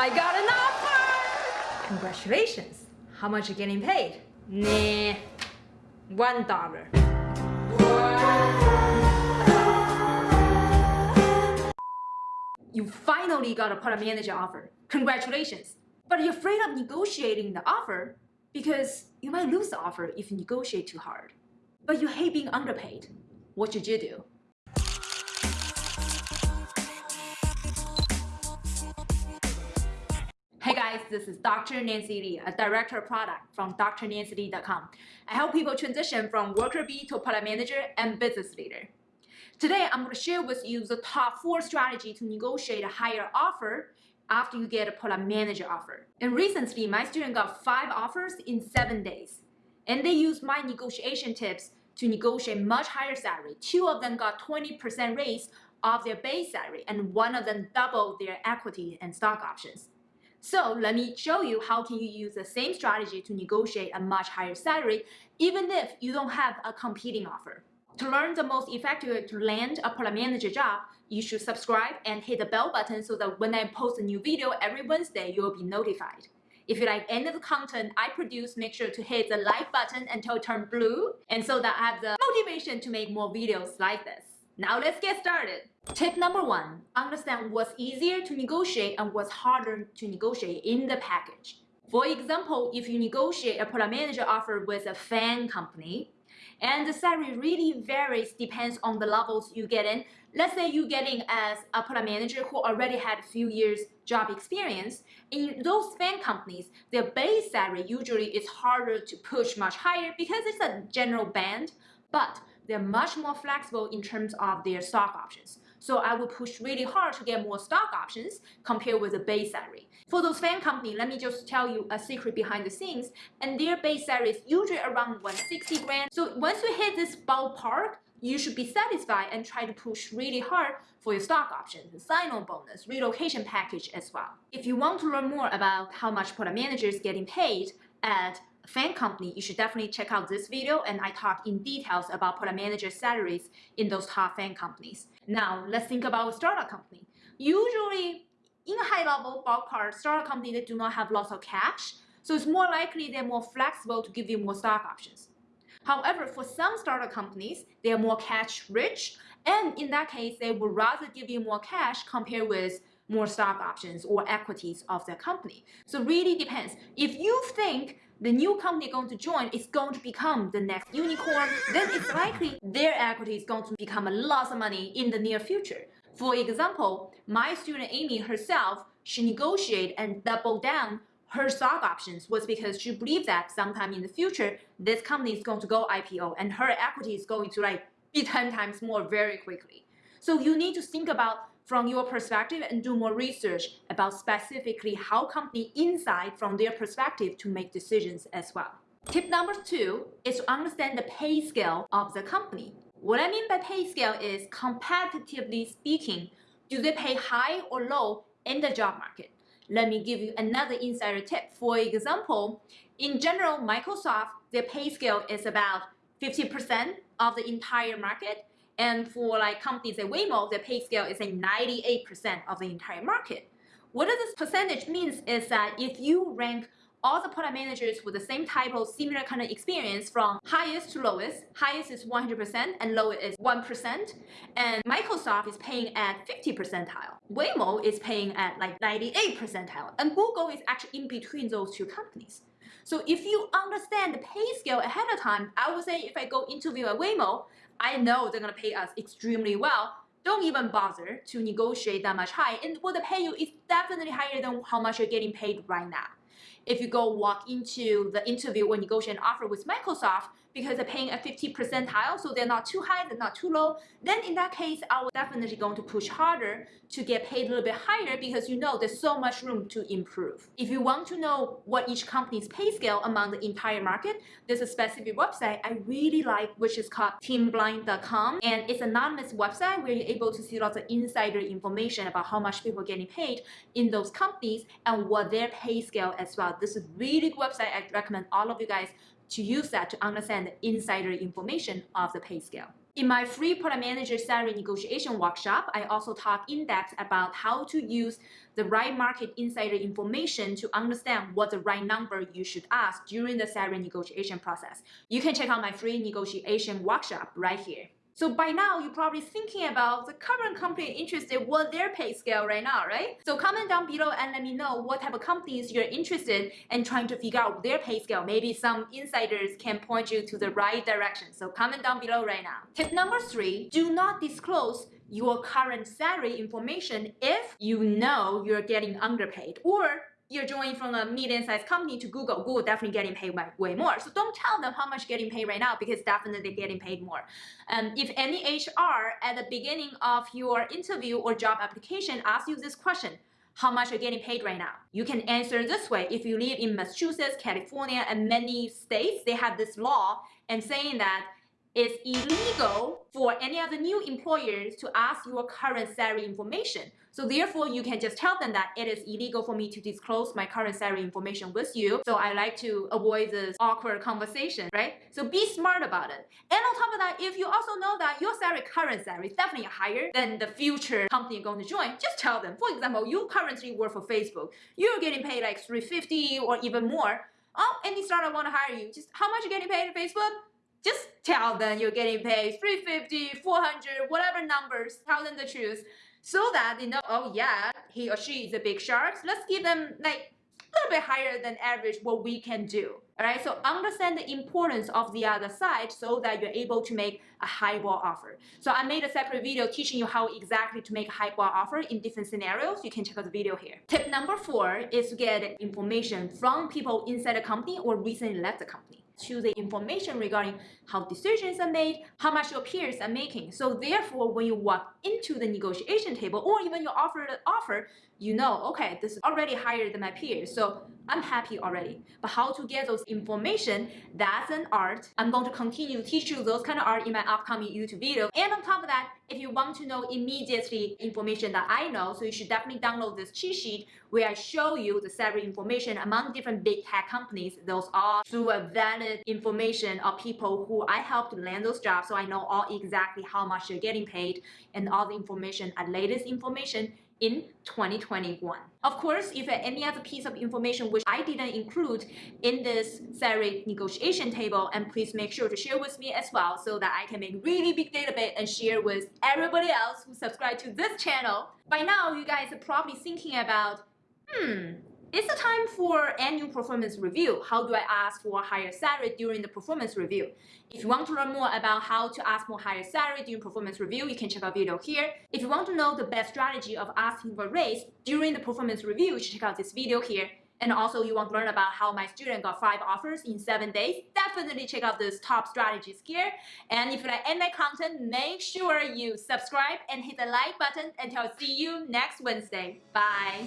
I got an offer! Congratulations. How much are you getting paid? Nah, one dollar. You finally got a product manager offer. Congratulations. But you're afraid of negotiating the offer because you might lose the offer if you negotiate too hard. But you hate being underpaid. What should you do? Guys, this is Dr. Nancy Lee, a director of product from drnancylee.com. I help people transition from worker bee to product manager and business leader. Today, I'm going to share with you the top four strategy to negotiate a higher offer after you get a product manager offer. And recently, my student got five offers in seven days. And they used my negotiation tips to negotiate much higher salary. Two of them got 20% raise of their base salary, and one of them doubled their equity and stock options. So let me show you how can you use the same strategy to negotiate a much higher salary, even if you don't have a competing offer. To learn the most effective way to land a product manager job, you should subscribe and hit the bell button so that when I post a new video every Wednesday, you will be notified. If you like any of the content I produce, make sure to hit the like button until it turns blue and so that I have the motivation to make more videos like this. Now let's get started. Tip number one, understand what's easier to negotiate and what's harder to negotiate in the package. For example, if you negotiate a product manager offer with a FAANG company, and the salary really varies depends on the levels you get in. Let's say you get in as a product manager who already had a few years job experience. In those FAANG companies, their base salary usually is harder to push much higher because it's a general band, but they're much more flexible in terms of their stock options. So I would push really hard to get more stock options compared with the base salary. For those FAANG company, let me just tell you a secret behind the scenes. And their base salary is usually around 160 grand. So once you hit this ballpark, you should be satisfied and try to push really hard for your stock options, sign-on bonus, relocation package as well. If you want to learn more about how much product managers getting paid at FAANG company, you should definitely check out this video and I talk in details about product manager salaries in those top FAANG companies. Now, let's think about a startup company. Usually, in a high-level ballpark, startup company, they do not have lots of cash, so it's more likely they're more flexible to give you more stock options. However, for some startup companies, they are more cash rich, and in that case, they would rather give you more cash compared with more stock options or equities of their company. So really depends. If you think the new company going to join is going to become the next unicorn, then it's likely their equity is going to become a lot of money in the near future. For example, my student Amy herself, she negotiated and doubled down her stock options was because she believed that sometime in the future, this company is going to go IPO and her equity is going to like be 10 times more very quickly. So you need to think about from your perspective and do more research about specifically how company inside from their perspective to make decisions as well. Tip number two is to understand the pay scale of the company. What I mean by pay scale is competitively speaking, do they pay high or low in the job market? Let me give you another insider tip. For example, in general, Microsoft, their pay scale is about 50% of the entire market and for like companies at Waymo, their pay scale is a 98% of the entire market. What this percentage means is that if you rank all the product managers with the same type of similar kind of experience from highest to lowest. Highest is 100% and lowest is 1%. And Microsoft is paying at 50 percentile. Waymo is paying at like 98 percentile. And Google is actually in between those two companies. So if you understand the pay scale ahead of time, I would say if I go interview at Waymo, I know they're going to pay us extremely well. Don't even bother to negotiate that much high. And what they pay you is definitely higher than how much you're getting paid right now. If you go walk into the interview or negotiate an offer with Microsoft, because they're paying a 50 percentile, so they're not too high, they're not too low, then in that case, I will definitely going to push harder to get paid a little bit higher because you know there's so much room to improve. If you want to know what each company's pay scale among the entire market, there's a specific website I really like, which is called teamblind.com. And it's an anonymous website where you're able to see lots of insider information about how much people are getting paid in those companies and what their pay scale as well. This is really good website. I recommend all of you guys to use that to understand the insider information of the pay scale. In my free product manager salary negotiation workshop, I also talk in depth about how to use the right market insider information to understand what the right number you should ask during the salary negotiation process. You can check out my free negotiation workshop right here. So by now, you're probably thinking about the current company interested what their pay scale right now, right? So comment down below and let me know what type of companies you're interested in trying to figure out their pay scale. Maybe some insiders can point you to the right direction. So comment down below right now. Tip number three, do not disclose your current salary information if you know you're getting underpaid or you're joining from a medium-sized company to Google, Google definitely getting paid way, way more. So don't tell them how much getting paid right now because definitely getting paid more. Um, if any HR at the beginning of your interview or job application asks you this question, how much you're getting paid right now? You can answer this way. If you live in Massachusetts, California, and many states, they have this law and saying that it's illegal for any other new employers to ask your current salary information. So therefore, you can just tell them that it is illegal for me to disclose my current salary information with you. So I like to avoid this awkward conversation, right? So be smart about it. And on top of that, if you also know that your salary, current salary is definitely higher than the future company you're going to join, just tell them. For example, you currently work for Facebook. You're getting paid like 350 or even more. Oh, any startup want to hire you. Just how much you getting paid at Facebook? Just tell them you're getting paid 350, 400, whatever numbers. Tell them the truth so that they know, oh yeah, he or she is a big shark. Let's give them like a little bit higher than average what we can do. All right, so understand the importance of the other side so that you're able to make a highball offer. So I made a separate video teaching you how exactly to make a highball offer in different scenarios. You can check out the video here. Tip number four is to get information from people inside the company or recently left the company to the information regarding how decisions are made, how much your peers are making. So therefore, when you walk into the negotiation table or even you offer offer, you know, okay, this is already higher than my peers. So I'm happy already. But how to get those information, that's an art. I'm going to continue to teach you those kind of art in my upcoming YouTube video. And on top of that, if you want to know immediately information that I know, so you should definitely download this cheat sheet where I show you the salary information among different big tech companies. Those are through a valid information of people who I helped land those jobs. So I know all exactly how much you're getting paid and all the information and latest information in 2021. Of course, if any other piece of information which I didn't include in this salary negotiation table, and please make sure to share with me as well so that I can make really big database and share with everybody else who subscribe to this channel. By now, you guys are probably thinking about, hmm, it's the time for annual performance review. How do I ask for a higher salary during the performance review? If you want to learn more about how to ask for a higher salary during performance review, you can check out video here. If you want to know the best strategy of asking for a raise during the performance review, you should check out this video here. And also you want to learn about how my student got five offers in seven days, definitely check out this top strategies here. And if you like my content, make sure you subscribe and hit the like button until I see you next Wednesday. Bye.